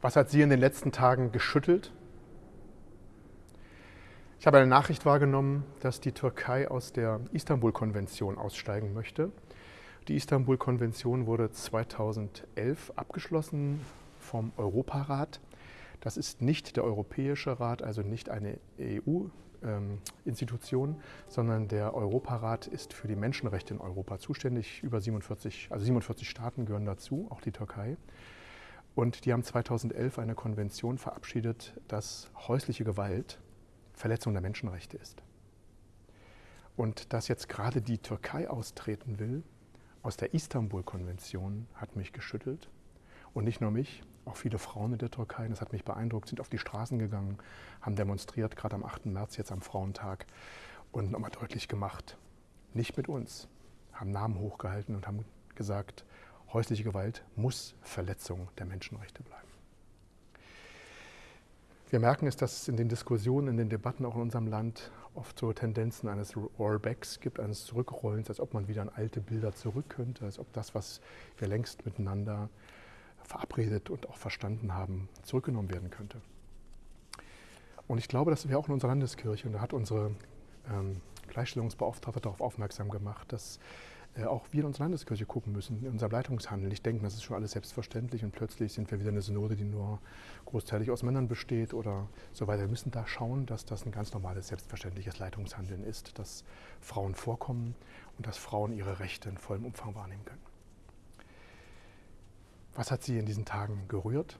Was hat Sie in den letzten Tagen geschüttelt? Ich habe eine Nachricht wahrgenommen, dass die Türkei aus der Istanbul-Konvention aussteigen möchte. Die Istanbul-Konvention wurde 2011 abgeschlossen vom Europarat. Das ist nicht der Europäische Rat, also nicht eine EU-Institution, sondern der Europarat ist für die Menschenrechte in Europa zuständig. Über 47, also 47 Staaten gehören dazu, auch die Türkei. Und die haben 2011 eine Konvention verabschiedet, dass häusliche Gewalt Verletzung der Menschenrechte ist. Und dass jetzt gerade die Türkei austreten will aus der Istanbul-Konvention, hat mich geschüttelt. Und nicht nur mich, auch viele Frauen in der Türkei, das hat mich beeindruckt, sind auf die Straßen gegangen, haben demonstriert, gerade am 8. März, jetzt am Frauentag, und nochmal deutlich gemacht, nicht mit uns, haben Namen hochgehalten und haben gesagt, häusliche Gewalt muss Verletzung der Menschenrechte bleiben. Wir merken es, dass es in den Diskussionen, in den Debatten auch in unserem Land oft so Tendenzen eines Rollbacks gibt, eines Zurückrollens, als ob man wieder an alte Bilder zurück könnte, als ob das, was wir längst miteinander verabredet und auch verstanden haben, zurückgenommen werden könnte. Und ich glaube, dass wir auch in unserer Landeskirche, und da hat unsere ähm, Gleichstellungsbeauftragte darauf aufmerksam gemacht, dass auch wir in unserer Landeskirche gucken müssen, in unserem Leitungshandel. Ich denke, das ist schon alles selbstverständlich und plötzlich sind wir wieder eine Synode, die nur großteilig aus Männern besteht oder so weiter. Wir müssen da schauen, dass das ein ganz normales, selbstverständliches Leitungshandeln ist, dass Frauen vorkommen und dass Frauen ihre Rechte in vollem Umfang wahrnehmen können. Was hat Sie in diesen Tagen gerührt?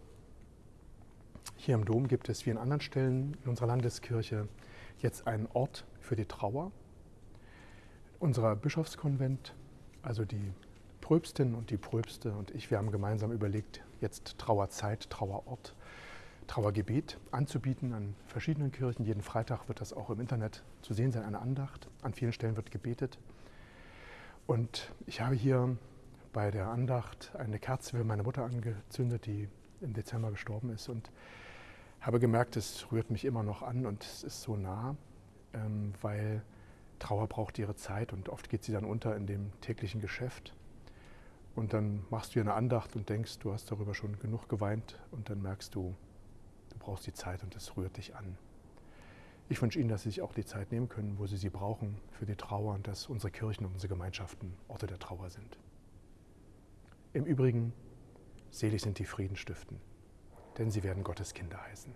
Hier im Dom gibt es wie an anderen Stellen in unserer Landeskirche jetzt einen Ort für die Trauer. Unser Bischofskonvent also die Pröbstin und die Pröbste und ich, wir haben gemeinsam überlegt, jetzt Trauerzeit, Trauerort, Trauergebet anzubieten an verschiedenen Kirchen. Jeden Freitag wird das auch im Internet zu sehen sein, eine Andacht. An vielen Stellen wird gebetet. Und ich habe hier bei der Andacht eine Kerze für meine Mutter angezündet, die im Dezember gestorben ist und habe gemerkt, es rührt mich immer noch an und es ist so nah, ähm, weil Trauer braucht ihre Zeit und oft geht sie dann unter in dem täglichen Geschäft. Und dann machst du dir eine Andacht und denkst, du hast darüber schon genug geweint und dann merkst du, du brauchst die Zeit und es rührt dich an. Ich wünsche Ihnen, dass Sie sich auch die Zeit nehmen können, wo Sie sie brauchen für die Trauer und dass unsere Kirchen und unsere Gemeinschaften Orte der Trauer sind. Im Übrigen, selig sind die Friedenstiften, denn sie werden Gottes Kinder heißen.